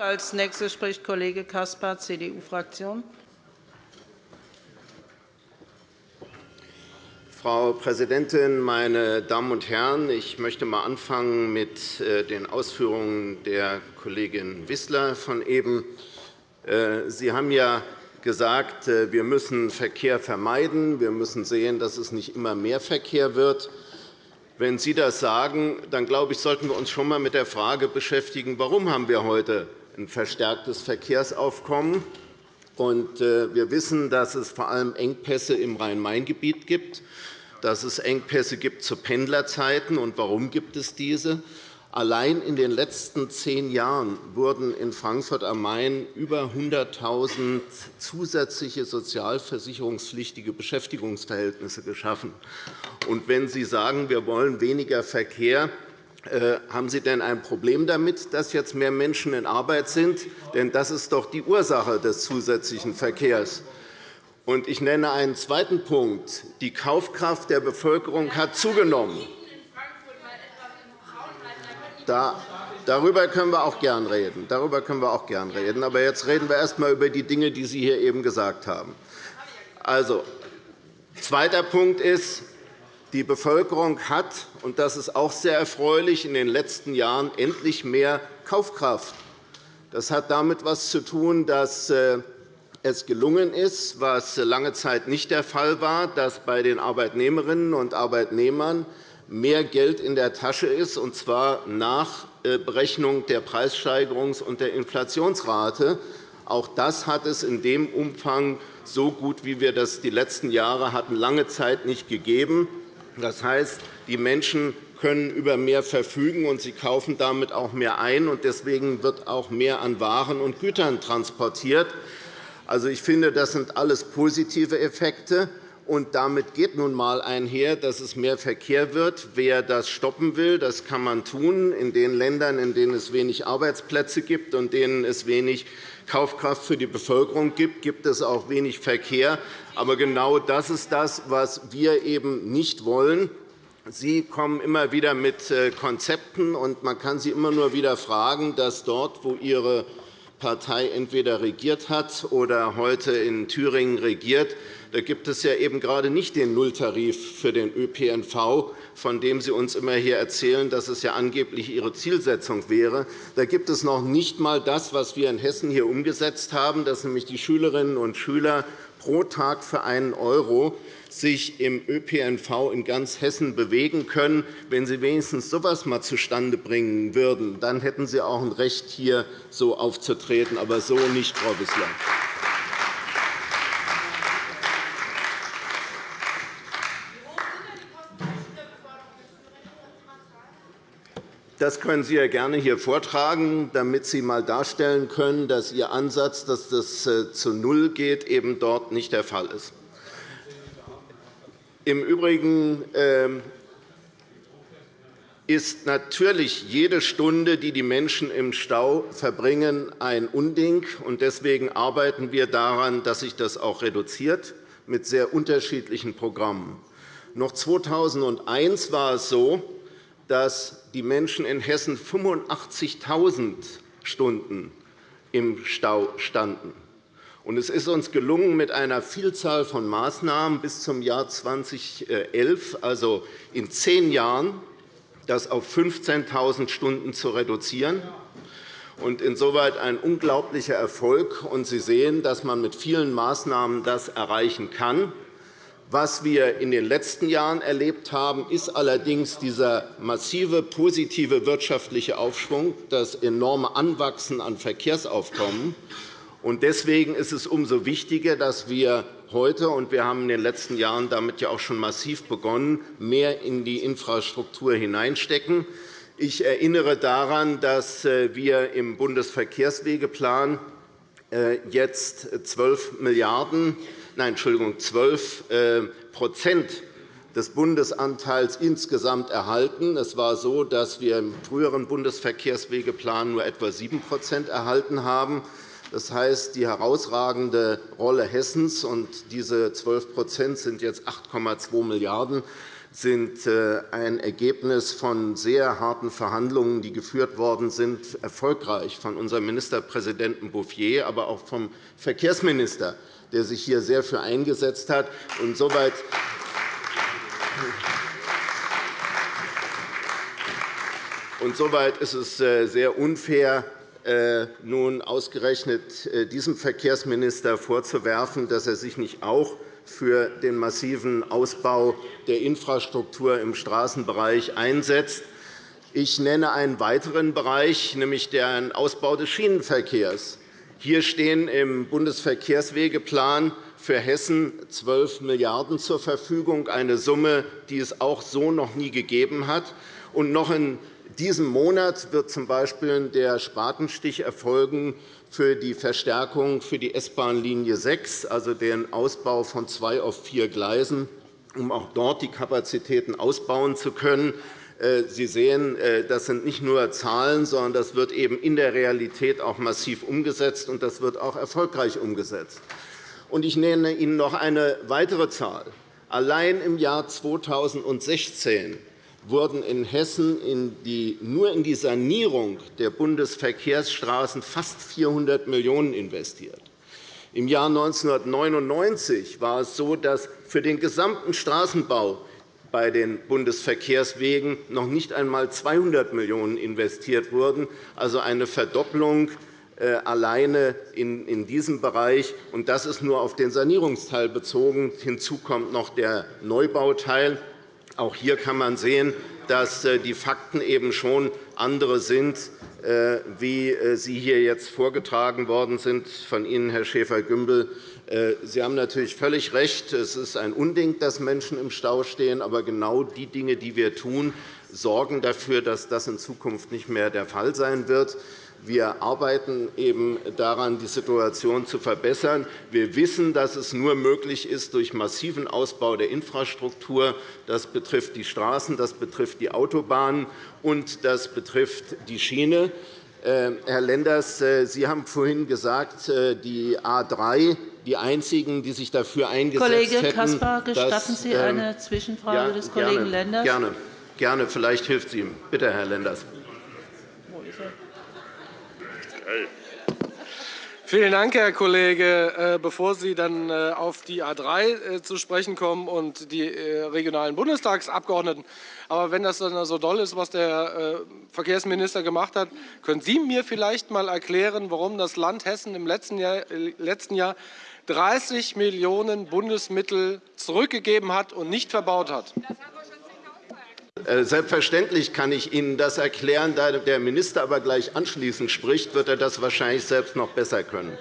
Als Nächster spricht Kollege Caspar, CDU-Fraktion. Frau Präsidentin, meine Damen und Herren! Ich möchte einmal anfangen mit äh, den Ausführungen der Kollegin Wissler von eben. Äh, Sie haben ja gesagt, äh, wir müssen Verkehr vermeiden. Wir müssen sehen, dass es nicht immer mehr Verkehr wird. Wenn Sie das sagen, dann glaube ich, sollten wir uns schon einmal mit der Frage beschäftigen, warum haben wir heute ein verstärktes Verkehrsaufkommen haben. Wir wissen, dass es vor allem Engpässe im Rhein-Main-Gebiet gibt dass es Engpässe gibt zu Pendlerzeiten. Und warum gibt es diese? Allein in den letzten zehn Jahren wurden in Frankfurt am Main über 100.000 zusätzliche sozialversicherungspflichtige Beschäftigungsverhältnisse geschaffen. Wenn Sie sagen, wir wollen weniger Verkehr, äh, haben Sie denn ein Problem damit, dass jetzt mehr Menschen in Arbeit sind? Denn das ist doch die Ursache des zusätzlichen Verkehrs. Ich nenne einen zweiten Punkt. Die Kaufkraft der Bevölkerung hat zugenommen. darüber können wir auch gern reden. Darüber können wir auch gern reden. Aber jetzt reden wir erst einmal über die Dinge, die Sie hier eben gesagt haben. Also, zweiter Punkt ist, die Bevölkerung hat, und das ist auch sehr erfreulich, in den letzten Jahren endlich mehr Kaufkraft. Das hat damit etwas zu tun, dass äh, es gelungen ist, was lange Zeit nicht der Fall war, dass bei den Arbeitnehmerinnen und Arbeitnehmern mehr Geld in der Tasche ist, und zwar nach äh, Berechnung der Preissteigerungs- und der Inflationsrate. Auch das hat es in dem Umfang so gut, wie wir das die letzten Jahre hatten, lange Zeit nicht gegeben. Das heißt, die Menschen können über mehr verfügen, und sie kaufen damit auch mehr ein. Deswegen wird auch mehr an Waren und Gütern transportiert. Also, ich finde, das sind alles positive Effekte. Und damit geht nun einmal einher, dass es mehr Verkehr wird. Wer das stoppen will, das kann man tun. In den Ländern, in denen es wenig Arbeitsplätze gibt und denen es wenig Kaufkraft für die Bevölkerung gibt, gibt es auch wenig Verkehr. Aber genau das ist das, was wir eben nicht wollen. Sie kommen immer wieder mit äh, Konzepten, und man kann Sie immer nur wieder fragen, dass dort, wo Ihre Partei entweder regiert hat oder heute in Thüringen regiert, da gibt es ja eben gerade nicht den Nulltarif für den ÖPNV, von dem Sie uns immer hier erzählen, dass es ja angeblich Ihre Zielsetzung wäre. Da gibt es noch nicht einmal das, was wir in Hessen hier umgesetzt haben, dass nämlich die Schülerinnen und Schüler pro Tag für einen € sich im ÖPNV in ganz Hessen bewegen können. Wenn Sie wenigstens so etwas einmal zustande bringen würden, dann hätten Sie auch ein Recht, hier so aufzutreten, aber so nicht, Frau Wissler. Das können Sie ja gerne hier vortragen, damit Sie einmal darstellen können, dass Ihr Ansatz, dass das äh, zu Null geht, eben dort nicht der Fall ist. Im Übrigen ähm, ist natürlich jede Stunde, die die Menschen im Stau verbringen, ein Unding. Deswegen arbeiten wir daran, dass sich das auch reduziert, mit sehr unterschiedlichen Programmen. Noch 2001 war es so, dass die Menschen in Hessen 85.000 Stunden im Stau standen. Es ist uns gelungen, mit einer Vielzahl von Maßnahmen bis zum Jahr 2011, also in zehn Jahren, das auf 15.000 Stunden zu reduzieren. Insoweit ein unglaublicher Erfolg. Sie sehen, dass man mit vielen Maßnahmen das erreichen kann. Was wir in den letzten Jahren erlebt haben, ist allerdings dieser massive positive wirtschaftliche Aufschwung, das enorme Anwachsen an Verkehrsaufkommen. Deswegen ist es umso wichtiger, dass wir heute – und wir haben in den letzten Jahren damit ja auch schon massiv begonnen – mehr in die Infrastruktur hineinstecken. Ich erinnere daran, dass wir im Bundesverkehrswegeplan äh, jetzt 12 Milliarden nein, Entschuldigung, 12% äh, des Bundesanteils insgesamt erhalten. Es war so, dass wir im früheren Bundesverkehrswegeplan nur etwa 7% erhalten haben. Das heißt, die herausragende Rolle Hessens und diese 12% sind jetzt 8,2 Milliarden sind äh, ein Ergebnis von sehr harten Verhandlungen, die geführt worden sind, erfolgreich von unserem Ministerpräsidenten Bouffier, aber auch vom Verkehrsminister, der sich hier sehr für eingesetzt hat. Insoweit und soweit ist es äh, sehr unfair, äh, nun ausgerechnet diesem Verkehrsminister vorzuwerfen, dass er sich nicht auch für den massiven Ausbau der Infrastruktur im Straßenbereich einsetzt. Ich nenne einen weiteren Bereich, nämlich den Ausbau des Schienenverkehrs. Hier stehen im Bundesverkehrswegeplan für Hessen 12 Milliarden € zur Verfügung, eine Summe, die es auch so noch nie gegeben hat. Und noch in diesem Monat wird z. B. der Spatenstich erfolgen für die Verstärkung für die S-Bahn-Linie 6, also den Ausbau von zwei auf vier Gleisen, um auch dort die Kapazitäten ausbauen zu können. Äh, Sie sehen, äh, das sind nicht nur Zahlen, sondern das wird eben in der Realität auch massiv umgesetzt, und das wird auch erfolgreich umgesetzt. Ich nenne Ihnen noch eine weitere Zahl. Allein im Jahr 2016 wurden in Hessen nur in die Sanierung der Bundesverkehrsstraßen fast 400 Millionen € investiert. Im Jahr 1999 war es so, dass für den gesamten Straßenbau bei den Bundesverkehrswegen noch nicht einmal 200 Millionen € investiert wurden, also eine Verdopplung äh, alleine in diesem Bereich. Das ist nur auf den Sanierungsteil bezogen. Hinzu kommt noch der Neubauteil. Auch hier kann man sehen, dass äh, die Fakten eben schon andere sind, äh, wie sie hier jetzt vorgetragen worden sind von Ihnen, Herr Schäfer-Gümbel. Sie haben natürlich völlig recht. Es ist ein Unding, dass Menschen im Stau stehen. Aber genau die Dinge, die wir tun, sorgen dafür, dass das in Zukunft nicht mehr der Fall sein wird. Wir arbeiten eben daran, die Situation zu verbessern. Wir wissen, dass es nur möglich ist durch massiven Ausbau der Infrastruktur. Das betrifft die Straßen, das betrifft die Autobahnen und das betrifft die Schiene. Äh, Herr Lenders, äh, Sie haben vorhin gesagt, äh, die A 3 die einzigen, die sich dafür eingesetzt Kollege hätten. Kollege Caspar, gestatten Sie ähm, eine Zwischenfrage ja, des Kollegen gerne, Lenders? Gerne. gerne. Vielleicht hilft es ihm. Bitte, Herr Lenders. Wo ist er? Vielen Dank, Herr Kollege. Äh, bevor Sie dann äh, auf die A 3 äh, zu sprechen kommen und die regionalen Bundestagsabgeordneten, aber wenn das dann so doll ist, was der Verkehrsminister gemacht hat, können Sie mir vielleicht einmal erklären, warum das Land Hessen im letzten Jahr 30 Millionen € Bundesmittel zurückgegeben hat und nicht verbaut hat? Äh, selbstverständlich kann ich Ihnen das erklären. Da der Minister aber gleich anschließend spricht, wird er das wahrscheinlich selbst noch besser können.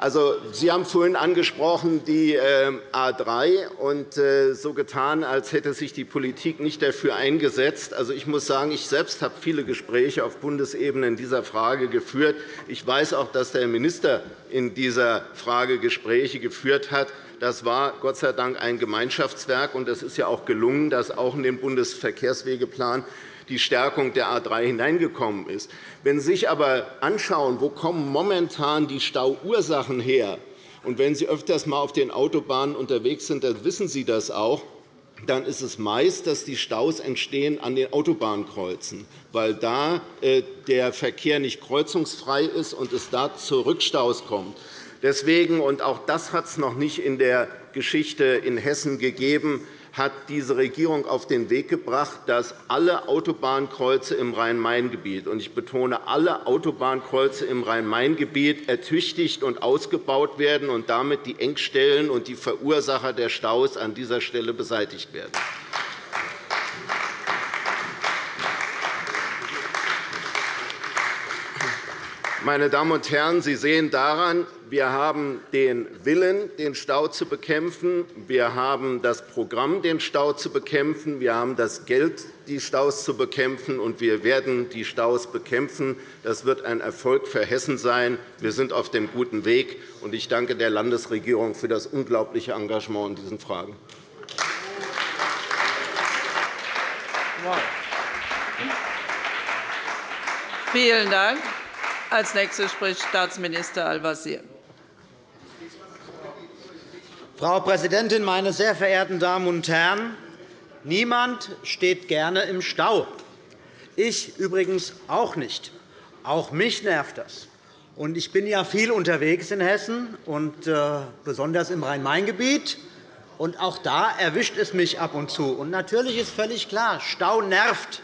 Also, Sie haben vorhin angesprochen die äh, A 3 und äh, so getan, als hätte sich die Politik nicht dafür eingesetzt. Also, ich muss sagen, ich selbst habe viele Gespräche auf Bundesebene in dieser Frage geführt. Ich weiß auch, dass der Minister in dieser Frage Gespräche geführt hat. Das war Gott sei Dank ein Gemeinschaftswerk, und es ist ja auch gelungen, dass auch in den Bundesverkehrswegeplan die Stärkung der A 3 hineingekommen ist. Wenn Sie sich aber anschauen, wo kommen momentan die Stauursachen her, und wenn Sie öfters einmal auf den Autobahnen unterwegs sind, dann wissen Sie das auch, dann ist es meist, dass die Staus entstehen an den Autobahnkreuzen, weil da äh, der Verkehr nicht kreuzungsfrei ist und es da zu Rückstaus kommt. Deswegen, und auch das hat es noch nicht in der Geschichte in Hessen gegeben, hat diese Regierung auf den Weg gebracht, dass alle Autobahnkreuze im Rhein-Main-Gebiet – ich betone, alle Autobahnkreuze im Rhein-Main-Gebiet – ertüchtigt und ausgebaut werden und damit die Engstellen und die Verursacher der Staus an dieser Stelle beseitigt werden. Meine Damen und Herren, Sie sehen daran, wir haben den Willen, den Stau zu bekämpfen. Wir haben das Programm, den Stau zu bekämpfen. Wir haben das Geld, die Staus zu bekämpfen. Und wir werden die Staus bekämpfen. Das wird ein Erfolg für Hessen sein. Wir sind auf dem guten Weg. Und ich danke der Landesregierung für das unglaubliche Engagement in diesen Fragen. Vielen Dank. Als Nächster spricht Staatsminister Al-Wazir. Frau Präsidentin, meine sehr verehrten Damen und Herren! Niemand steht gerne im Stau. Ich übrigens auch nicht. Auch mich nervt das. Ich bin ja viel unterwegs in Hessen, und äh, besonders im Rhein-Main-Gebiet. Auch da erwischt es mich ab und zu. Und natürlich ist völlig klar, Stau nervt.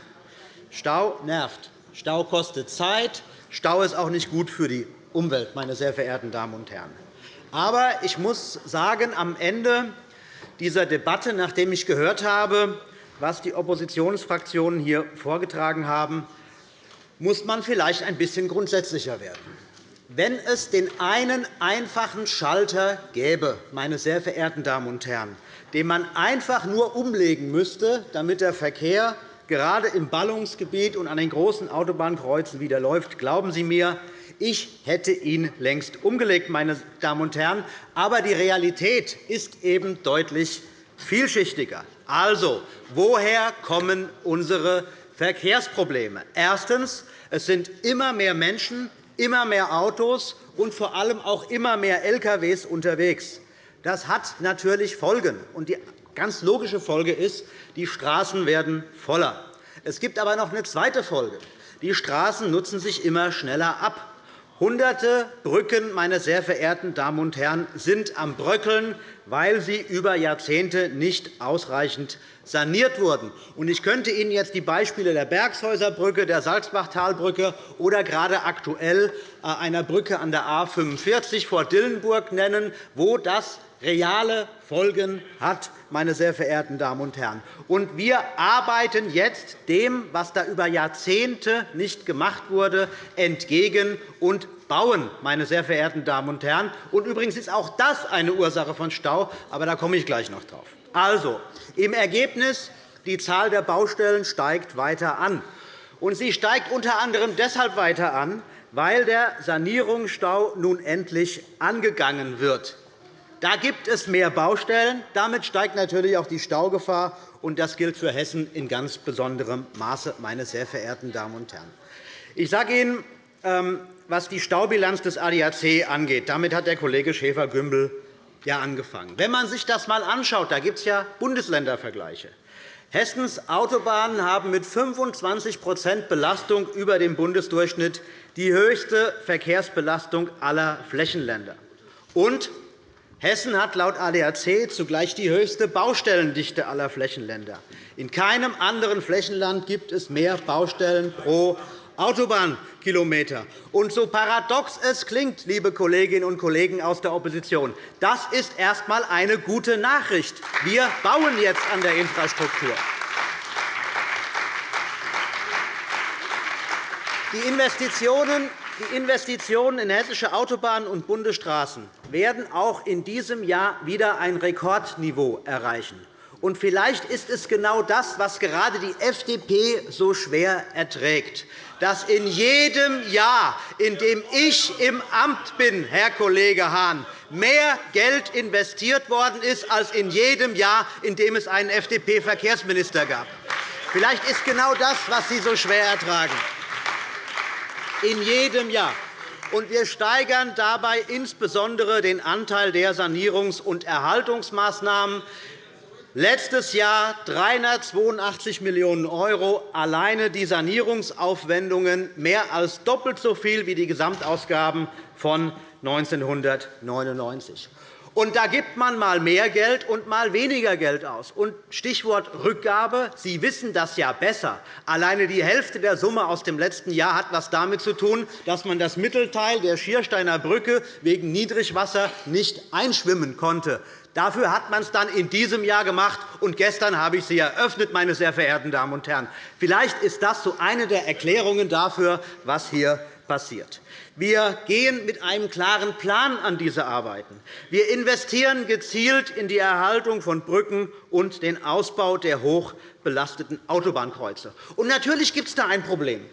Stau nervt. Stau kostet Zeit. Stau ist auch nicht gut für die Umwelt, meine sehr verehrten Damen und Herren. Aber ich muss sagen, am Ende dieser Debatte, nachdem ich gehört habe, was die Oppositionsfraktionen hier vorgetragen haben, muss man vielleicht ein bisschen grundsätzlicher werden. Wenn es den einen einfachen Schalter gäbe, meine sehr verehrten Damen und Herren, den man einfach nur umlegen müsste, damit der Verkehr gerade im Ballungsgebiet und an den großen Autobahnkreuzen wieder läuft, glauben Sie mir, ich hätte ihn längst umgelegt, meine Damen und Herren. Aber die Realität ist eben deutlich vielschichtiger. Also, woher kommen unsere Verkehrsprobleme? Erstens. Es sind immer mehr Menschen, immer mehr Autos und vor allem auch immer mehr Lkw unterwegs. Das hat natürlich Folgen. Die ganz logische Folge ist, die Straßen werden voller. Es gibt aber noch eine zweite Folge. Die Straßen nutzen sich immer schneller ab. Hunderte Brücken, meine sehr verehrten Damen und Herren, sind am Bröckeln, weil sie über Jahrzehnte nicht ausreichend saniert wurden. Ich könnte Ihnen jetzt die Beispiele der Bergshäuser Brücke, der Salzbachtalbrücke oder gerade aktuell äh, einer Brücke an der A 45 vor Dillenburg nennen, wo das reale Folgen hat, meine sehr verehrten Damen und Herren. Und wir arbeiten jetzt dem, was da über Jahrzehnte nicht gemacht wurde, entgegen und bauen, meine sehr verehrten Damen und Herren. Und übrigens ist auch das eine Ursache von Stau, aber da komme ich gleich noch drauf. Also, im Ergebnis die Zahl der Baustellen steigt weiter an. Und sie steigt unter anderem deshalb weiter an, weil der Sanierungsstau nun endlich angegangen wird. Da gibt es mehr Baustellen. Damit steigt natürlich auch die Staugefahr. und Das gilt für Hessen in ganz besonderem Maße, meine sehr verehrten Damen und Herren. Ich sage Ihnen, ähm, was die Staubilanz des ADAC angeht. Damit hat der Kollege Schäfer-Gümbel ja angefangen. Wenn man sich das einmal anschaut, da gibt es ja Bundesländervergleiche. Hessens Autobahnen haben mit 25% Belastung über dem Bundesdurchschnitt die höchste Verkehrsbelastung aller Flächenländer. Und Hessen hat laut ADAC zugleich die höchste Baustellendichte aller Flächenländer. In keinem anderen Flächenland gibt es mehr Baustellen pro Autobahnkilometer. Und so paradox es klingt, liebe Kolleginnen und Kollegen aus der Opposition, das ist erst einmal eine gute Nachricht. Wir bauen jetzt an der Infrastruktur. Die Investitionen die Investitionen in hessische Autobahnen und Bundesstraßen werden auch in diesem Jahr wieder ein Rekordniveau erreichen. Und vielleicht ist es genau das, was gerade die FDP so schwer erträgt, dass in jedem Jahr, in dem ich im Amt bin, Herr Kollege Hahn, mehr Geld investiert worden ist als in jedem Jahr, in dem es einen FDP-Verkehrsminister gab. Vielleicht ist genau das, was Sie so schwer ertragen in jedem Jahr. Wir steigern dabei insbesondere den Anteil der Sanierungs- und Erhaltungsmaßnahmen. Letztes Jahr 382 Millionen €, alleine die Sanierungsaufwendungen mehr als doppelt so viel wie die Gesamtausgaben von 1999. Und da gibt man mal mehr Geld und mal weniger Geld aus. Und Stichwort Rückgabe. Sie wissen das ja besser. Alleine die Hälfte der Summe aus dem letzten Jahr hat etwas damit zu tun, dass man das Mittelteil der Schiersteiner Brücke wegen Niedrigwasser nicht einschwimmen konnte. Dafür hat man es dann in diesem Jahr gemacht, und gestern habe ich sie eröffnet, meine sehr verehrten Damen und Herren. Vielleicht ist das so eine der Erklärungen dafür, was hier passiert. Wir gehen mit einem klaren Plan an diese Arbeiten. Wir investieren gezielt in die Erhaltung von Brücken und den Ausbau der hochbelasteten Autobahnkreuze. Und natürlich gibt es da ein Problem.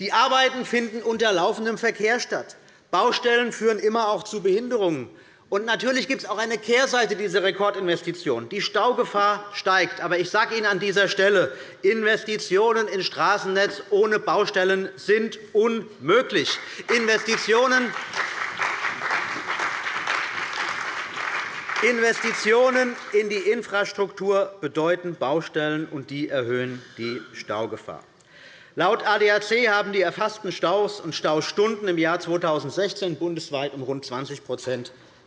Die Arbeiten finden unter laufendem Verkehr statt. Baustellen führen immer auch zu Behinderungen. Und natürlich gibt es auch eine Kehrseite dieser Rekordinvestitionen. Die Staugefahr steigt. Aber ich sage Ihnen an dieser Stelle, Investitionen in Straßennetz ohne Baustellen sind unmöglich. Investitionen Investitionen in die Infrastruktur bedeuten Baustellen, und die erhöhen die Staugefahr. Laut ADAC haben die erfassten Staus und Staustunden im Jahr 2016 bundesweit um rund 20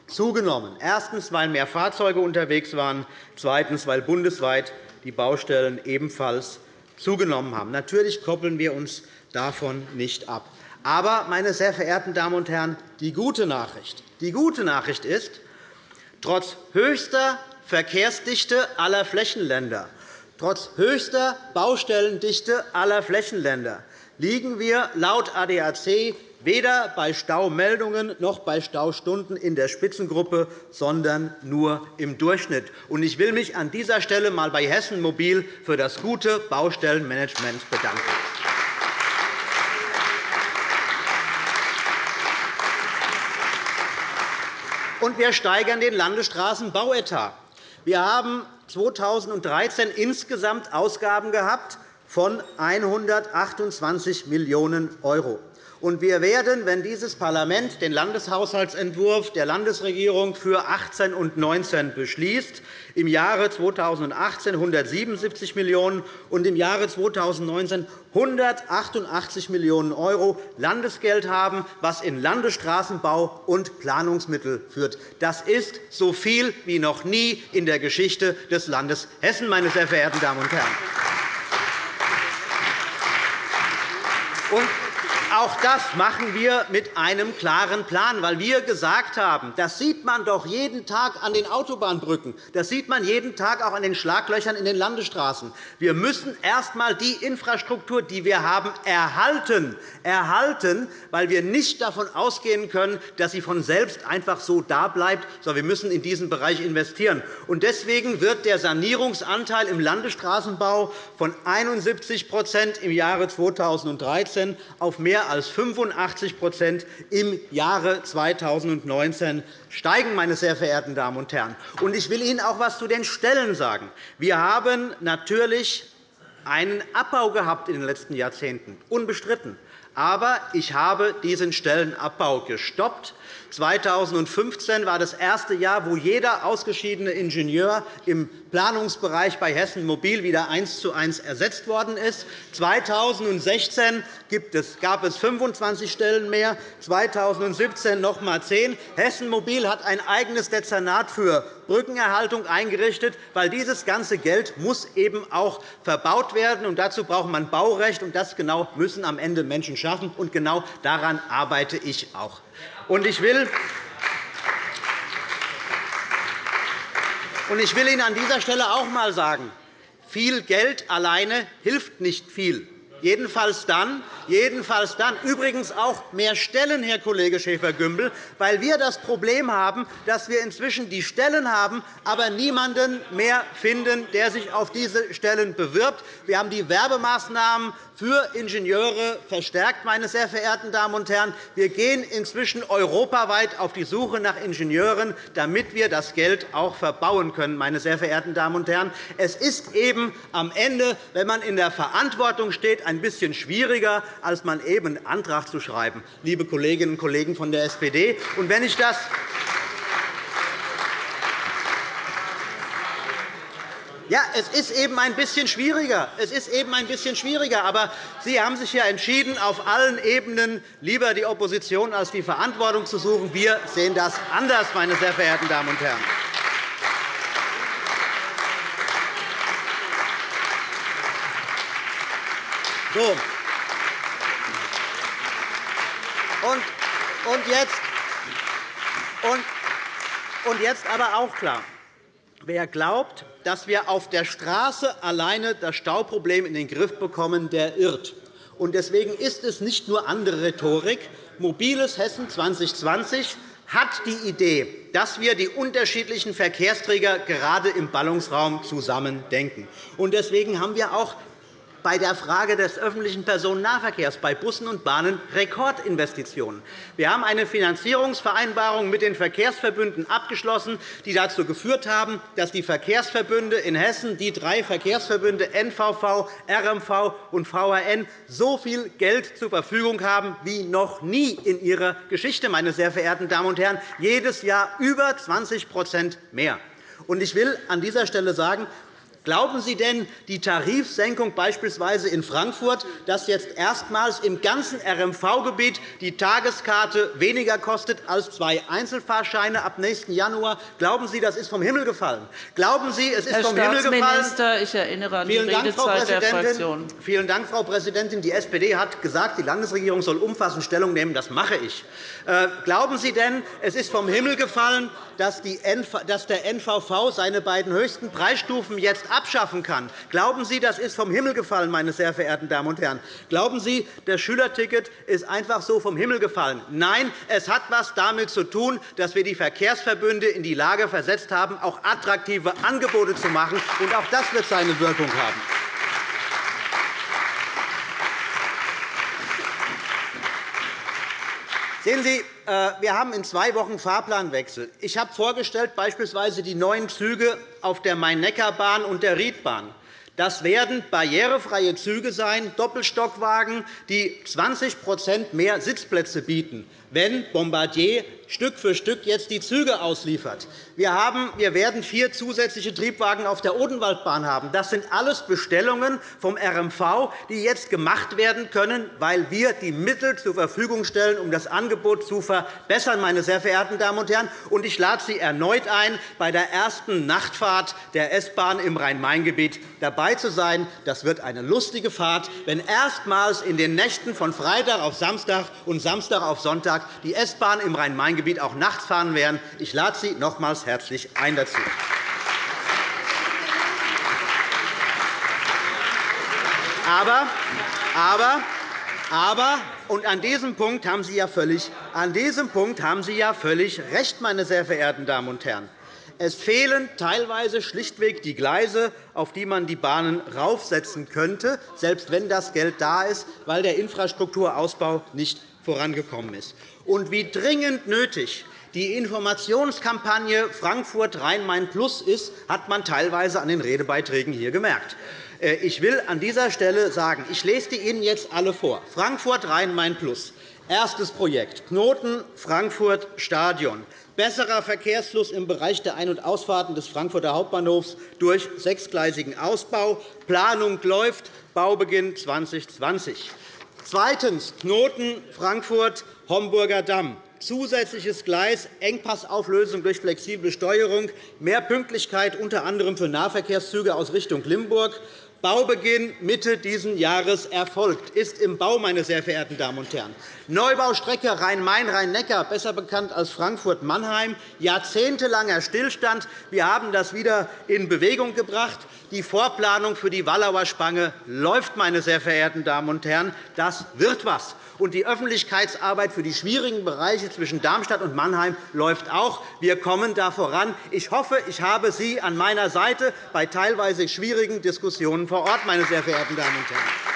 zugenommen. Erstens, weil mehr Fahrzeuge unterwegs waren, zweitens, weil bundesweit die Baustellen ebenfalls zugenommen haben. Natürlich koppeln wir uns davon nicht ab. Aber, meine sehr verehrten Damen und Herren, die gute Nachricht, die gute Nachricht ist, trotz höchster Verkehrsdichte aller Flächenländer Trotz höchster Baustellendichte aller Flächenländer liegen wir laut ADAC weder bei Staumeldungen noch bei Staustunden in der Spitzengruppe, sondern nur im Durchschnitt. Ich will mich an dieser Stelle einmal bei Hessen Mobil für das gute Baustellenmanagement bedanken. wir steigern den Landesstraßenbauetat. Wir haben 2013 insgesamt Ausgaben gehabt von 128 Millionen €. Und wir werden, wenn dieses Parlament den Landeshaushaltsentwurf der Landesregierung für 18 und 2019 beschließt, im Jahre 2018 177 Millionen € und im Jahre 2019 188 Millionen € Landesgeld haben, was in Landesstraßenbau und Planungsmittel führt. Das ist so viel wie noch nie in der Geschichte des Landes Hessen, meine sehr verehrten Damen und Herren. Auch das machen wir mit einem klaren Plan, weil wir gesagt haben, das sieht man doch jeden Tag an den Autobahnbrücken, das sieht man jeden Tag auch an den Schlaglöchern in den Landesstraßen. Wir müssen erst einmal die Infrastruktur, die wir haben, erhalten, erhalten, weil wir nicht davon ausgehen können, dass sie von selbst einfach so da bleibt, sondern wir müssen in diesen Bereich investieren. Deswegen wird der Sanierungsanteil im Landesstraßenbau von 71% im Jahre 2013 auf mehr mehr als 85% im Jahre 2019 steigen. Meine sehr verehrten Damen und Herren. Ich will Ihnen auch etwas zu den Stellen sagen. Wir haben natürlich einen Abbau gehabt in den letzten Jahrzehnten, unbestritten. Aber ich habe diesen Stellenabbau gestoppt. 2015 war das erste Jahr, wo jeder ausgeschiedene Ingenieur im Planungsbereich bei Hessen Mobil wieder eins zu eins ersetzt worden ist. 2016 gab es 25 Stellen mehr, 2017 noch einmal 10. Hessen Mobil hat ein eigenes Dezernat für Brückenerhaltung eingerichtet, weil dieses ganze Geld muss eben auch verbaut werden. Und dazu braucht man Baurecht, und das genau müssen am Ende Menschen schaffen. Und genau daran arbeite ich auch. Und ich will ich will Ihnen an dieser Stelle auch einmal sagen, viel Geld alleine hilft nicht viel. Jedenfalls dann, jedenfalls dann, übrigens auch mehr Stellen, Herr Kollege Schäfer-Gümbel, weil wir das Problem haben, dass wir inzwischen die Stellen haben, aber niemanden mehr finden, der sich auf diese Stellen bewirbt. Wir haben die Werbemaßnahmen für Ingenieure verstärkt, meine sehr verehrten Damen und Herren. Wir gehen inzwischen europaweit auf die Suche nach Ingenieuren, damit wir das Geld auch verbauen können. Meine sehr verehrten Damen und Herren. Es ist eben am Ende, wenn man in der Verantwortung steht, ein bisschen schwieriger, als man eben einen Antrag zu schreiben, liebe Kolleginnen und Kollegen von der SPD. Und wenn ich das Ja, es ist eben ein bisschen schwieriger. Es ist eben ein bisschen schwieriger. Aber Sie haben sich ja entschieden, auf allen Ebenen lieber die Opposition als die Verantwortung zu suchen. Wir sehen das anders, meine sehr verehrten Damen und Herren. So. Und, jetzt, und jetzt aber auch klar. Wer glaubt, dass wir auf der Straße alleine das Stauproblem in den Griff bekommen, der irrt. Deswegen ist es nicht nur andere Rhetorik. Mobiles Hessen 2020 hat die Idee, dass wir die unterschiedlichen Verkehrsträger gerade im Ballungsraum zusammen denken. Deswegen haben wir auch bei der Frage des öffentlichen Personennahverkehrs, bei Bussen und Bahnen Rekordinvestitionen. Wir haben eine Finanzierungsvereinbarung mit den Verkehrsverbünden abgeschlossen, die dazu geführt haben, dass die Verkehrsverbünde in Hessen, die drei Verkehrsverbünde NVV, RMV und VRN, so viel Geld zur Verfügung haben wie noch nie in ihrer Geschichte, meine sehr verehrten Damen und Herren, jedes Jahr über 20% mehr. Ich will an dieser Stelle sagen, Glauben Sie denn, die Tarifsenkung beispielsweise in Frankfurt, dass jetzt erstmals im ganzen RMV-Gebiet die Tageskarte weniger kostet als zwei Einzelfahrscheine ab nächsten Januar? Glauben Sie, das ist vom Himmel gefallen? Glauben Sie, es ist Herr vom Himmel gefallen? ich erinnere an die Redezeit der Fraktion. Vielen Dank, Frau Präsidentin. Die SPD hat gesagt, die Landesregierung soll umfassend Stellung nehmen. Das mache ich. Äh, glauben Sie denn, es ist vom Himmel gefallen, dass der NVV seine beiden höchsten Preisstufen jetzt abschaffen kann. Glauben Sie, das ist vom Himmel gefallen, meine sehr verehrten Damen und Herren? Glauben Sie, das Schülerticket ist einfach so vom Himmel gefallen? Nein, es hat etwas damit zu tun, dass wir die Verkehrsverbünde in die Lage versetzt haben, auch attraktive Angebote zu machen. Und auch das wird seine Wirkung haben. Sehen Sie, äh, wir haben in zwei Wochen Fahrplanwechsel. Ich habe vorgestellt, beispielsweise die neuen Züge auf der Main-Neckar-Bahn und der Riedbahn. Das werden barrierefreie Züge sein, Doppelstockwagen, die 20% mehr Sitzplätze bieten wenn Bombardier Stück für Stück jetzt die Züge ausliefert. Wir, haben, wir werden vier zusätzliche Triebwagen auf der Odenwaldbahn haben. Das sind alles Bestellungen vom RMV, die jetzt gemacht werden können, weil wir die Mittel zur Verfügung stellen, um das Angebot zu verbessern. Meine sehr verehrten Damen und Herren. Und ich lade Sie erneut ein, bei der ersten Nachtfahrt der S-Bahn im Rhein-Main-Gebiet dabei zu sein. Das wird eine lustige Fahrt, wenn erstmals in den Nächten von Freitag auf Samstag und Samstag auf Sonntag Vorschlag, die S-Bahn im Rhein-Main-Gebiet auch nachts fahren werden. Ich lade Sie nochmals herzlich ein dazu. Aber, aber, aber und an diesem Punkt haben Sie ja völlig, an diesem Punkt haben Sie ja völlig recht, meine sehr verehrten Damen und Herren. Es fehlen teilweise schlichtweg die Gleise, auf die man die Bahnen raufsetzen könnte, selbst wenn das Geld da ist, weil der Infrastrukturausbau nicht vorangekommen ist. Und wie dringend nötig die Informationskampagne Frankfurt Rhein-Main Plus ist, hat man teilweise an den Redebeiträgen hier gemerkt. Äh, ich will an dieser Stelle sagen, ich lese die Ihnen jetzt alle vor. Frankfurt Rhein-Main Plus. Erstes Projekt Knoten Frankfurt Stadion. Besserer Verkehrsfluss im Bereich der Ein- und Ausfahrten des Frankfurter Hauptbahnhofs durch sechsgleisigen Ausbau. Planung läuft, Baubeginn 2020. Zweitens. Knoten Frankfurt Homburger Damm. Zusätzliches Gleis, Engpassauflösung durch flexible Steuerung, mehr Pünktlichkeit unter anderem für Nahverkehrszüge aus Richtung Limburg. Baubeginn Mitte dieses Jahres erfolgt, ist im Bau, meine sehr verehrten Damen und Herren. Neubaustrecke Rhein-Main-Rhein-Neckar, besser bekannt als Frankfurt-Mannheim, jahrzehntelanger Stillstand. Wir haben das wieder in Bewegung gebracht. Die Vorplanung für die Wallauer Spange läuft, meine sehr verehrten Damen und Herren. Das wird etwas und die Öffentlichkeitsarbeit für die schwierigen Bereiche zwischen Darmstadt und Mannheim läuft auch. Wir kommen da voran. Ich hoffe, ich habe Sie an meiner Seite bei teilweise schwierigen Diskussionen vor Ort, meine sehr verehrten Damen und Herren.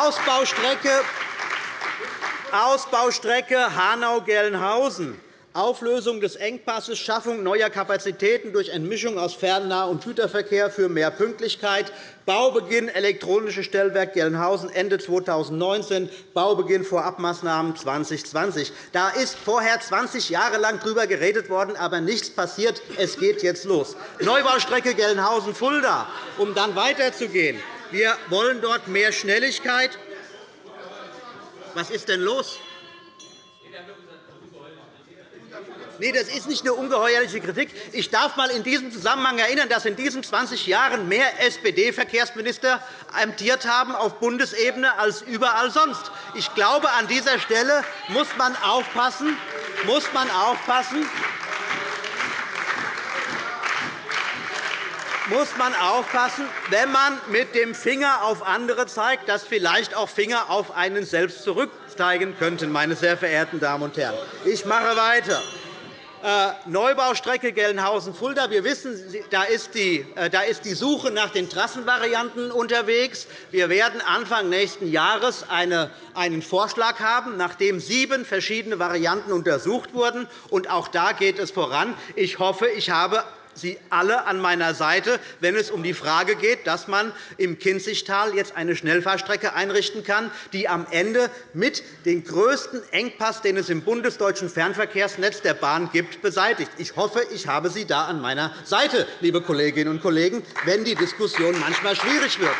Ausbaustrecke, Ausbaustrecke Hanau-Gelnhausen. Auflösung des Engpasses, Schaffung neuer Kapazitäten durch Entmischung aus Fernnah- und Güterverkehr für mehr Pünktlichkeit, Baubeginn elektronisches Stellwerk Gelnhausen Ende 2019, Baubeginn Vorabmaßnahmen 2020. Da ist vorher 20 Jahre lang darüber geredet worden, aber nichts passiert. Es geht jetzt los. Neubaustrecke Gelnhausen-Fulda, um dann weiterzugehen. Wir wollen dort mehr Schnelligkeit. Was ist denn los? Nee, das ist nicht eine ungeheuerliche Kritik. Ich darf einmal in diesem Zusammenhang erinnern, dass in diesen 20 Jahren mehr SPD-Verkehrsminister amtiert haben auf Bundesebene als überall sonst. Ich glaube, an dieser Stelle muss man aufpassen, muss man aufpassen muss man aufpassen, wenn man mit dem Finger auf andere zeigt, dass vielleicht auch Finger auf einen selbst zurückzeigen könnten, meine sehr verehrten Damen und Herren. Ich mache weiter. Äh, Neubaustrecke Gelnhausen-Fulda. Wir wissen, da ist, die, äh, da ist die Suche nach den Trassenvarianten unterwegs. Wir werden Anfang nächsten Jahres eine, einen Vorschlag haben, nachdem sieben verschiedene Varianten untersucht wurden. Und auch da geht es voran. Ich hoffe, ich habe Sie alle an meiner Seite, wenn es um die Frage geht, dass man im Kinzigtal jetzt eine Schnellfahrstrecke einrichten kann, die am Ende mit dem größten Engpass, den es im bundesdeutschen Fernverkehrsnetz der Bahn gibt, beseitigt. Ich hoffe, ich habe Sie da an meiner Seite, liebe Kolleginnen und Kollegen, wenn die Diskussion manchmal schwierig wird.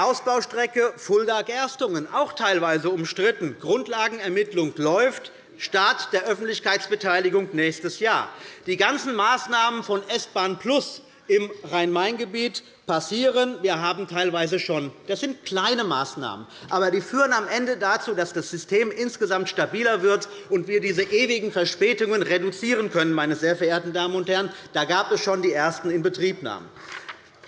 Ausbaustrecke Fulda-Gerstungen, auch teilweise umstritten. Grundlagenermittlung läuft. Start der Öffentlichkeitsbeteiligung nächstes Jahr. Die ganzen Maßnahmen von S-Bahn Plus im Rhein-Main-Gebiet passieren. Wir haben teilweise schon. Das sind kleine Maßnahmen, aber die führen am Ende dazu, dass das System insgesamt stabiler wird und wir diese ewigen Verspätungen reduzieren können. Meine sehr verehrten Damen und Herren. Da gab es schon die ersten Inbetriebnahmen.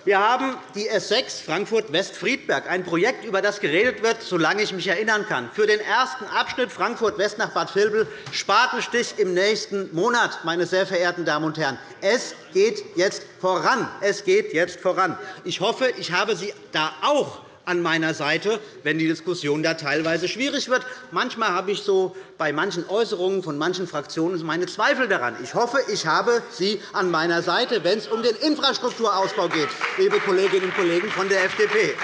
Wir haben die S 6 Frankfurt-West-Friedberg, ein Projekt, über das geredet wird, solange ich mich erinnern kann. Für den ersten Abschnitt Frankfurt-West nach Bad Vilbel Spatenstich im nächsten Monat, meine sehr verehrten Damen und Herren. Es geht jetzt voran. Es geht jetzt voran. Ich hoffe, ich habe Sie da auch an meiner Seite, wenn die Diskussion da teilweise schwierig wird. Manchmal habe ich so bei manchen Äußerungen von manchen Fraktionen meine Zweifel daran. Ich hoffe, ich habe Sie an meiner Seite, wenn es um den Infrastrukturausbau geht, liebe Kolleginnen und Kollegen von der FDP.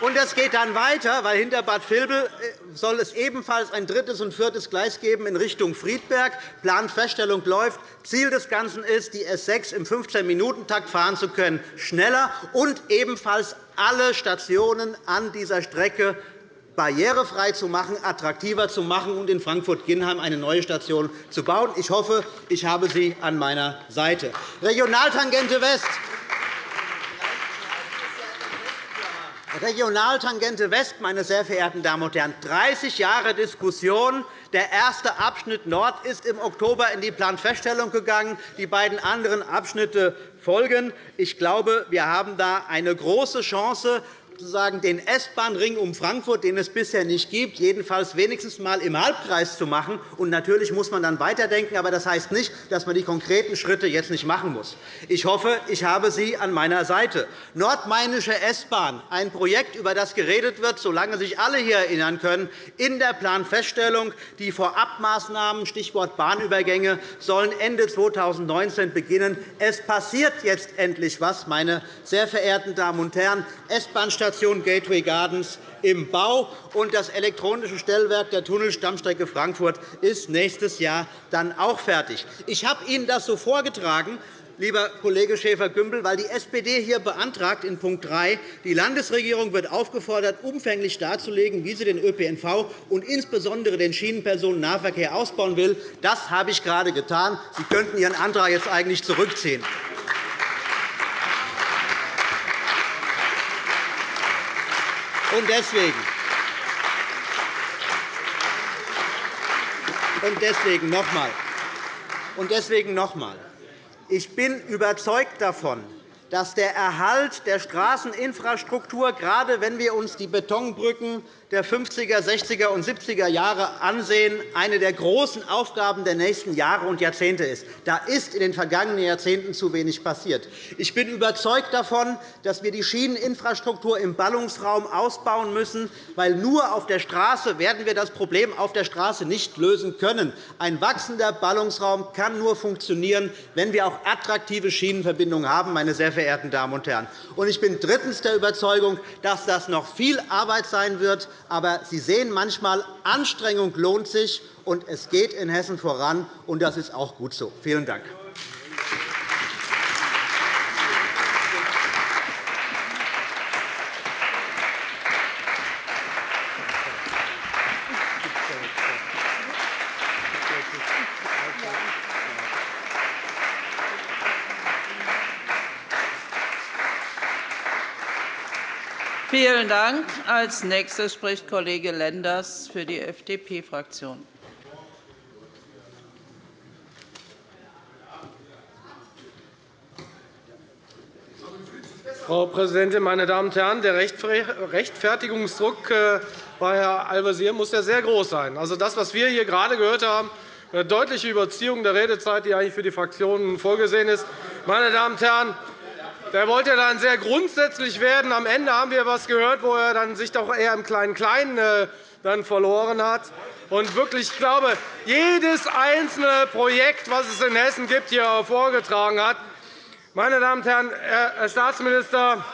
Und das geht dann weiter, weil hinter Bad Vilbel äh, soll es ebenfalls ein drittes und viertes Gleis geben in Richtung Friedberg. Planfeststellung läuft. Ziel des Ganzen ist, die S 6 im 15-Minuten-Takt fahren zu können, schneller und ebenfalls alle Stationen an dieser Strecke barrierefrei zu machen, attraktiver zu machen und in Frankfurt-Ginnheim eine neue Station zu bauen. Ich hoffe, ich habe Sie an meiner Seite. Regionaltangente West. Regionaltangente West, meine sehr verehrten Damen und Herren, 30 Jahre Diskussion. Der erste Abschnitt Nord ist im Oktober in die Planfeststellung gegangen. Die beiden anderen Abschnitte folgen. Ich glaube, wir haben da eine große Chance, sozusagen den S-Bahn-Ring um Frankfurt, den es bisher nicht gibt, jedenfalls wenigstens einmal im Halbkreis zu machen. Und natürlich muss man dann weiterdenken, aber das heißt nicht, dass man die konkreten Schritte jetzt nicht machen muss. Ich hoffe, ich habe Sie an meiner Seite. Nordmainische S-Bahn, ein Projekt, über das geredet wird, solange sich alle hier erinnern können, in der Planfeststellung. Die Vorabmaßnahmen, Stichwort Bahnübergänge, sollen Ende 2019 beginnen. Es passiert jetzt endlich etwas, meine sehr verehrten Damen und Herren. S-Bahn Station Gateway Gardens im Bau, und das elektronische Stellwerk der Tunnelstammstrecke Frankfurt ist nächstes Jahr dann auch fertig. Ich habe Ihnen das so vorgetragen, lieber Kollege Schäfer-Gümbel, weil die SPD hier beantragt in Punkt 3, die Landesregierung wird aufgefordert, umfänglich darzulegen, wie sie den ÖPNV und insbesondere den Schienenpersonennahverkehr ausbauen will. Das habe ich gerade getan. Sie könnten Ihren Antrag jetzt eigentlich zurückziehen. Und deswegen, und deswegen noch einmal. Und deswegen noch einmal. Ich bin überzeugt davon, dass der Erhalt der Straßeninfrastruktur, gerade wenn wir uns die Betonbrücken der 50er, 60er und 70er Jahre ansehen, eine der großen Aufgaben der nächsten Jahre und Jahrzehnte ist. Da ist in den vergangenen Jahrzehnten zu wenig passiert. Ich bin überzeugt davon, dass wir die Schieneninfrastruktur im Ballungsraum ausbauen müssen, weil nur auf der Straße werden wir das Problem auf der Straße nicht lösen können. Ein wachsender Ballungsraum kann nur funktionieren, wenn wir auch attraktive Schienenverbindungen haben, meine sehr verehrten Damen und Herren. Ich bin drittens der Überzeugung, dass das noch viel Arbeit sein wird, aber Sie sehen manchmal, Anstrengung lohnt sich, und es geht in Hessen voran. und Das ist auch gut so. Vielen Dank. Vielen Dank. Als nächster spricht Kollege Lenders für die FDP-Fraktion. Frau Präsidentin, meine Damen und Herren! Der Rechtfertigungsdruck äh, bei Herrn Al-Wazir muss ja sehr groß sein. Also das, was wir hier gerade gehört haben, eine deutliche Überziehung der Redezeit, die eigentlich für die Fraktionen vorgesehen ist. Meine Damen und Herren, der wollte dann sehr grundsätzlich werden. Am Ende haben wir etwas gehört, wo er dann sich doch eher im Kleinen-Kleinen äh, dann verloren hat. Und wirklich, ich glaube, jedes einzelne Projekt, das es in Hessen gibt, hier vorgetragen hat. Meine Damen und Herren, Herr Staatsminister,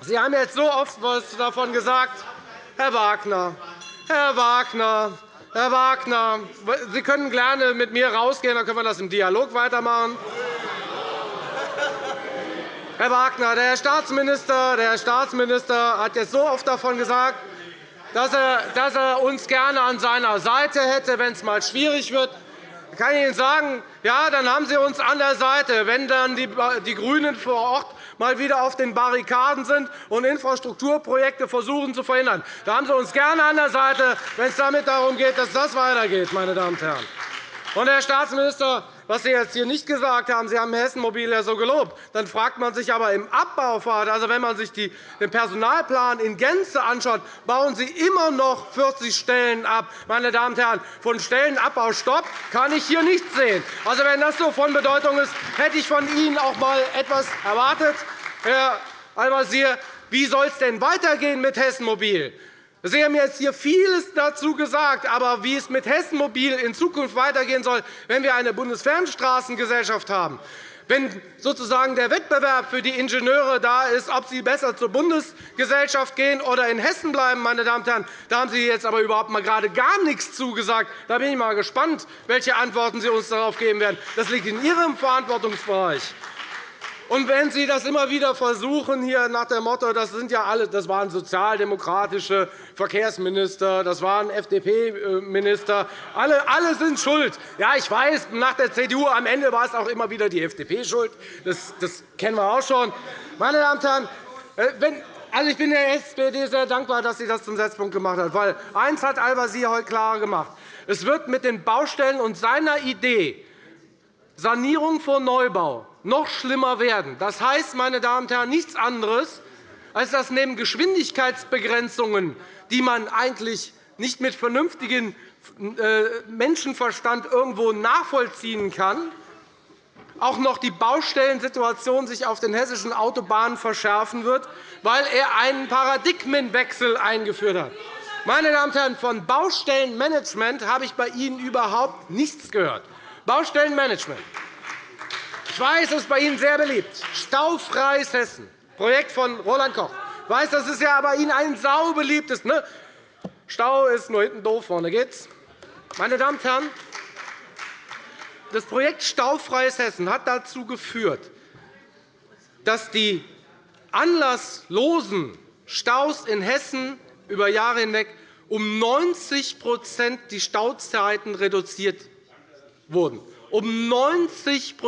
Sie haben jetzt so oft etwas davon gesagt. Herr Wagner, Herr Wagner, Herr Wagner, Sie können gerne mit mir rausgehen, dann können wir das im Dialog weitermachen. Herr Wagner, der Herr Staatsminister, der Staatsminister hat jetzt so oft davon gesagt, dass er uns gerne an seiner Seite hätte, wenn es einmal schwierig wird. Da kann ich Ihnen sagen, ja, dann haben Sie uns an der Seite, wenn dann die GRÜNEN vor Ort mal wieder auf den Barrikaden sind und Infrastrukturprojekte versuchen zu verhindern. Da haben Sie uns gerne an der Seite, wenn es damit darum geht, dass das weitergeht. Meine Damen und Herren. Und, Herr Staatsminister, was Sie jetzt hier nicht gesagt haben, Sie haben Hessen Mobil ja so gelobt. Dann fragt man sich aber im Abbaupfad, also wenn man sich den Personalplan in Gänze anschaut, bauen Sie immer noch 40 Stellen ab. Meine Damen und Herren, von Stellenabbau Stopp kann ich hier nichts sehen. Also, wenn das so von Bedeutung ist, hätte ich von Ihnen auch einmal etwas erwartet. Herr Al-Wazir, wie soll es denn weitergehen mit Hessen Mobil? Sie haben jetzt hier vieles dazu gesagt. Aber wie es mit Hessen Mobil in Zukunft weitergehen soll, wenn wir eine Bundesfernstraßengesellschaft haben, wenn sozusagen der Wettbewerb für die Ingenieure da ist, ob sie besser zur Bundesgesellschaft gehen oder in Hessen bleiben, meine Damen und Herren, da haben Sie jetzt aber überhaupt mal gerade gar nichts zugesagt. Da bin ich mal gespannt, welche Antworten Sie uns darauf geben werden. Das liegt in Ihrem Verantwortungsbereich. Und wenn Sie das immer wieder versuchen, hier nach dem Motto, das, sind ja alle, das waren sozialdemokratische Verkehrsminister, das waren FDP-Minister, alle, alle sind schuld. Ja, ich weiß, nach der CDU am Ende war es auch immer wieder die FDP schuld. Das, das kennen wir auch schon. Meine Damen und Herren, äh, wenn, also, ich bin der SPD sehr dankbar, dass sie das zum Setzpunkt gemacht hat. Weil eines hat Al-Wazir heute klar gemacht. Es wird mit den Baustellen und seiner Idee Sanierung vor Neubau noch schlimmer werden. Das heißt, meine Damen und Herren, nichts anderes, als dass neben Geschwindigkeitsbegrenzungen, die man eigentlich nicht mit vernünftigem äh, Menschenverstand irgendwo nachvollziehen kann, auch noch die Baustellensituation sich auf den hessischen Autobahnen verschärfen wird, weil er einen Paradigmenwechsel eingeführt hat. Meine Damen und Herren, von Baustellenmanagement habe ich bei Ihnen überhaupt nichts gehört. Baustellenmanagement. Ich weiß, das ist bei Ihnen sehr beliebt. Staufreies Hessen, Projekt von Roland Koch. Ich weiß, das ist ja bei Ihnen ein saubeliebtes. Ne? Stau ist nur hinten doof, vorne geht's. Meine Damen und Herren, das Projekt Staufreies Hessen hat dazu geführt, dass die anlasslosen Staus in Hessen über Jahre hinweg um 90% die Stauzeiten reduziert wurden. Um 90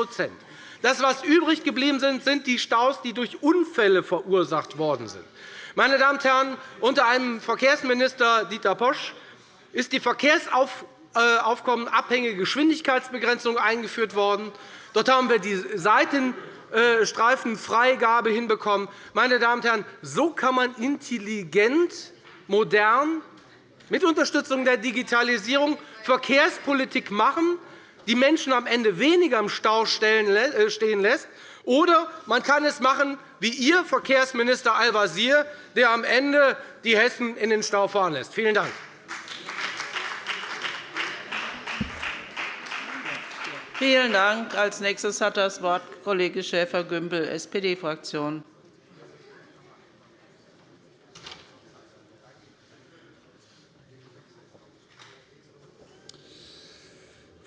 Das, was übrig geblieben sind, sind die Staus, die durch Unfälle verursacht worden sind. Meine Damen und Herren, unter einem Verkehrsminister Dieter Posch ist die verkehrsaufkommenabhängige Geschwindigkeitsbegrenzung eingeführt worden. Dort haben wir die Seitenstreifenfreigabe hinbekommen. Meine Damen und Herren, so kann man intelligent, modern, mit Unterstützung der Digitalisierung Verkehrspolitik machen, die Menschen am Ende weniger im Stau äh, stehen lässt. Oder man kann es machen wie Ihr Verkehrsminister Al-Wazir, der am Ende die Hessen in den Stau fahren lässt. Vielen Dank. Vielen Dank. Als nächstes hat das Wort Kollege Schäfer-Gümbel, SPD-Fraktion.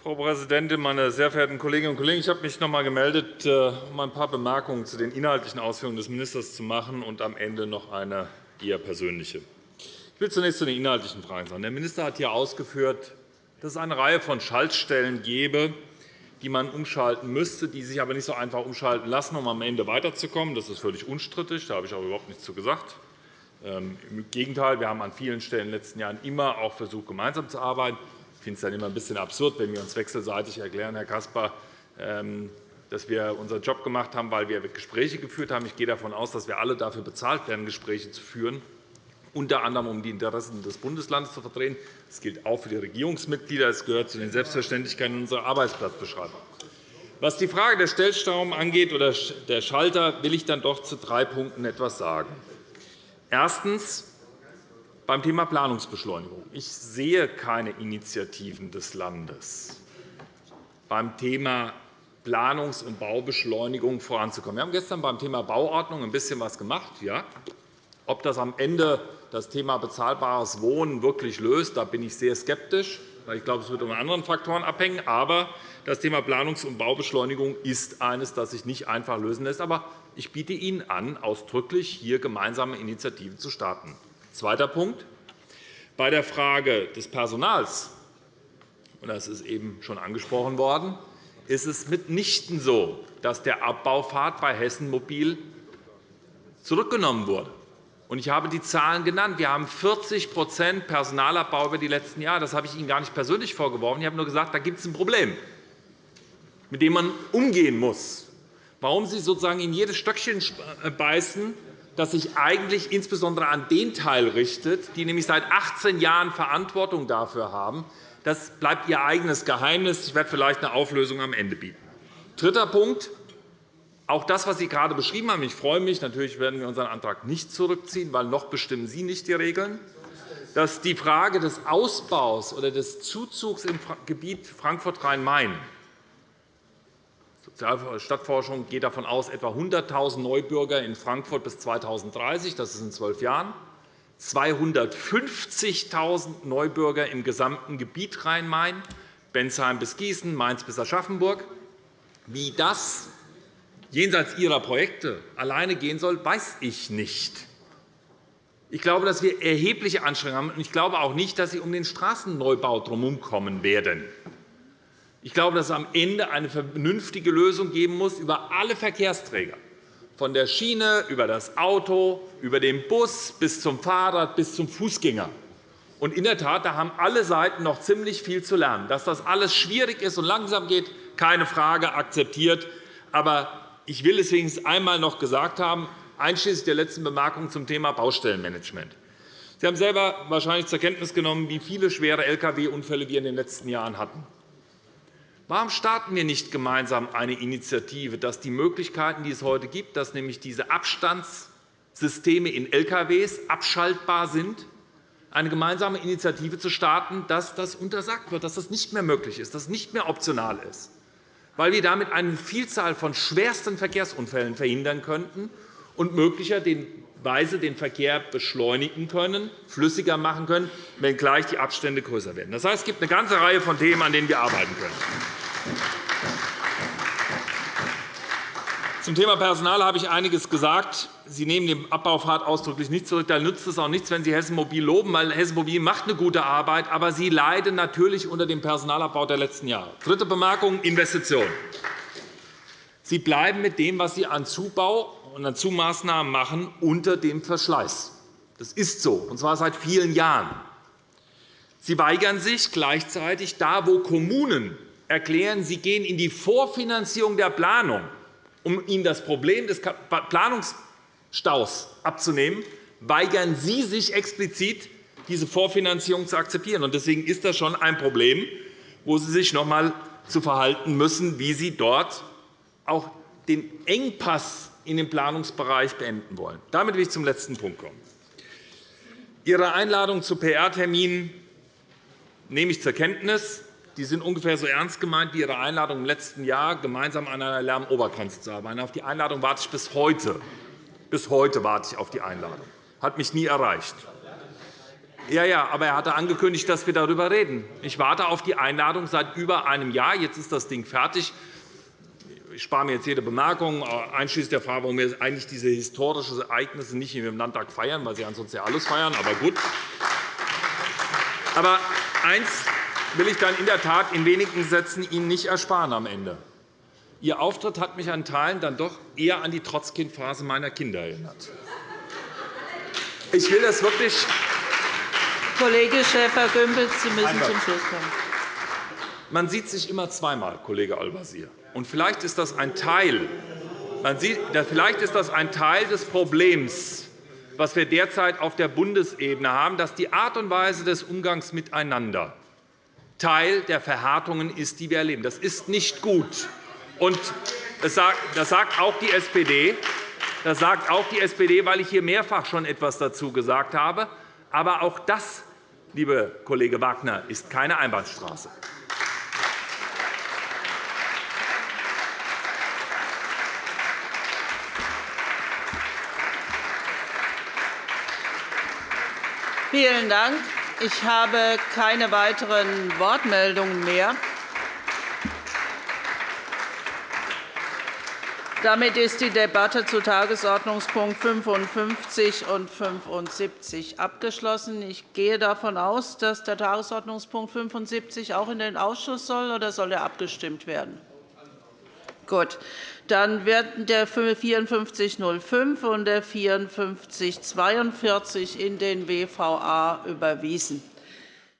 Frau Präsidentin, meine sehr verehrten Kolleginnen und Kollegen! Ich habe mich noch einmal gemeldet, äh, um ein paar Bemerkungen zu den inhaltlichen Ausführungen des Ministers zu machen und am Ende noch eine eher persönliche. Ich will zunächst zu den inhaltlichen Fragen sagen. Der Minister hat hier ausgeführt, dass es eine Reihe von Schaltstellen gäbe, die man umschalten müsste, die sich aber nicht so einfach umschalten lassen, um am Ende weiterzukommen. Das ist völlig unstrittig. Da habe ich auch überhaupt nichts zu gesagt. Ähm, Im Gegenteil, wir haben an vielen Stellen in den letzten Jahren immer auch versucht, gemeinsam zu arbeiten. Ich finde es dann immer ein bisschen absurd, wenn wir uns wechselseitig erklären, Herr Caspar, ähm, dass wir unseren Job gemacht haben, weil wir Gespräche geführt haben. Ich gehe davon aus, dass wir alle dafür bezahlt werden, Gespräche zu führen, unter anderem um die Interessen des Bundeslandes zu vertreten. Das gilt auch für die Regierungsmitglieder. Es gehört zu den Selbstverständlichkeiten unserer Arbeitsplatzbeschreibung. Was die Frage der Stellschrauben angeht oder der Schalter, will ich dann doch zu drei Punkten etwas sagen. Erstens. Beim Thema Planungsbeschleunigung. Ich sehe keine Initiativen des Landes beim Thema Planungs- und Baubeschleunigung voranzukommen. Wir haben gestern beim Thema Bauordnung ein bisschen etwas gemacht. Ja. Ob das am Ende das Thema bezahlbares Wohnen wirklich löst, da bin ich sehr skeptisch. Ich glaube, es wird von anderen Faktoren abhängen. Aber das Thema Planungs- und Baubeschleunigung ist eines, das sich nicht einfach lösen lässt. Aber ich biete Ihnen an, ausdrücklich hier gemeinsame Initiativen zu starten. Zweiter Punkt. Bei der Frage des Personals, und das ist eben schon angesprochen worden, ist es mitnichten so, dass der Abbaufahrt bei Hessen Mobil zurückgenommen wurde. Ich habe die Zahlen genannt. Wir haben 40% Personalabbau über die letzten Jahre. Das habe ich Ihnen gar nicht persönlich vorgeworfen. Ich habe nur gesagt, da gibt es ein Problem mit dem man umgehen muss. Warum Sie sozusagen in jedes Stöckchen äh, beißen, das sich eigentlich insbesondere an den Teil richtet, die nämlich seit 18 Jahren Verantwortung dafür haben, das bleibt Ihr eigenes Geheimnis. Ich werde vielleicht eine Auflösung am Ende bieten. Dritter Punkt. Auch das, was Sie gerade beschrieben haben, ich freue mich, natürlich werden wir unseren Antrag nicht zurückziehen, weil noch bestimmen Sie nicht die Regeln, dass die Frage des Ausbaus oder des Zuzugs im Gebiet Frankfurt-Rhein-Main Stadtforschung geht davon aus, etwa 100.000 Neubürger in Frankfurt bis 2030, das ist in zwölf Jahren, 250.000 Neubürger im gesamten Gebiet Rhein-Main, Bensheim bis Gießen, Mainz bis Aschaffenburg. Wie das jenseits Ihrer Projekte alleine gehen soll, weiß ich nicht. Ich glaube, dass wir erhebliche Anstrengungen haben. Ich glaube auch nicht, dass Sie um den Straßenneubau kommen werden. Ich glaube, dass es am Ende eine vernünftige Lösung geben muss über alle Verkehrsträger, von der Schiene über das Auto, über den Bus bis zum Fahrrad bis zum Fußgänger. Und in der Tat, da haben alle Seiten noch ziemlich viel zu lernen. Dass das alles schwierig ist und langsam geht, keine Frage, akzeptiert. Aber ich will es wenigstens einmal noch gesagt haben, einschließlich der letzten Bemerkung zum Thema Baustellenmanagement. Sie haben selber wahrscheinlich zur Kenntnis genommen, wie viele schwere Lkw-Unfälle wir in den letzten Jahren hatten. Warum starten wir nicht gemeinsam eine Initiative, dass die Möglichkeiten, die es heute gibt, dass nämlich diese Abstandssysteme in Lkw abschaltbar sind, eine gemeinsame Initiative zu starten, dass das untersagt wird, dass das nicht mehr möglich ist, dass es nicht mehr optional ist, weil wir damit eine Vielzahl von schwersten Verkehrsunfällen verhindern könnten und möglicherweise den Verkehr beschleunigen können, flüssiger machen können, wenngleich die Abstände größer werden. Das heißt, es gibt eine ganze Reihe von Themen, an denen wir arbeiten können. Zum Thema Personal habe ich einiges gesagt. Sie nehmen den Abbaufahrt ausdrücklich nicht zurück. Da nützt es auch nichts, wenn Sie Hessen Mobil loben, weil Hessen Mobil macht eine gute Arbeit, aber sie leiden natürlich unter dem Personalabbau der letzten Jahre. Dritte Bemerkung, Investitionen. Sie bleiben mit dem, was Sie an Zubau und an Zumaßnahmen machen, unter dem Verschleiß. Das ist so, und zwar seit vielen Jahren. Sie weigern sich gleichzeitig, da wo Kommunen erklären, sie gehen in die Vorfinanzierung der Planung, um ihnen das Problem des Planungsstaus abzunehmen, weigern Sie sich explizit, diese Vorfinanzierung zu akzeptieren. Deswegen ist das schon ein Problem, wo Sie sich noch einmal zu verhalten müssen, wie Sie dort auch den Engpass in dem Planungsbereich beenden wollen. Damit will ich zum letzten Punkt kommen. Ihre Einladung zu PR-Terminen nehme ich zur Kenntnis. Die sind ungefähr so ernst gemeint wie Ihre Einladung im letzten Jahr, gemeinsam an einer Lärmobergrenze zu arbeiten. Auf die Einladung warte ich bis heute. Bis heute warte ich auf die Einladung. Hat mich nie erreicht. Ja, ja, aber er hatte angekündigt, dass wir darüber reden. Ich warte auf die Einladung seit über einem Jahr. Jetzt ist das Ding fertig. Ich spare mir jetzt jede Bemerkung, einschließlich der Frage, warum wir eigentlich diese historischen Ereignisse nicht im Landtag feiern, weil Sie ansonsten ja alles feiern. Aber gut. Aber eins will ich dann in der Tat in wenigen Sätzen Ihnen nicht ersparen am Ende. Ihr Auftritt hat mich an Teilen dann doch eher an die Trotzkind-Phase meiner Kinder erinnert. Ich will das wirklich Kollege Schäfer-Gümbel, Sie müssen zum Schluss kommen. Man sieht sich immer zweimal, Kollege Al-Wazir. Und vielleicht ist das ein Teil, sieht, vielleicht ist das ein Teil des Problems, was wir derzeit auf der Bundesebene haben, dass die Art und Weise des Umgangs miteinander Teil der Verhärtungen ist, die wir erleben. Das ist nicht gut. Und das sagt auch die SPD. Das sagt auch die SPD, weil ich hier mehrfach schon etwas dazu gesagt habe. Aber auch das, liebe Kollege Wagner, ist keine Einbahnstraße. Vielen Dank. Ich habe keine weiteren Wortmeldungen mehr. Damit ist die Debatte zu Tagesordnungspunkt 55 und 75 abgeschlossen. Ich gehe davon aus, dass der Tagesordnungspunkt 75 auch in den Ausschuss soll, oder soll er abgestimmt werden? Gut. Dann werden der 5405 und der 5442 in den WVA überwiesen.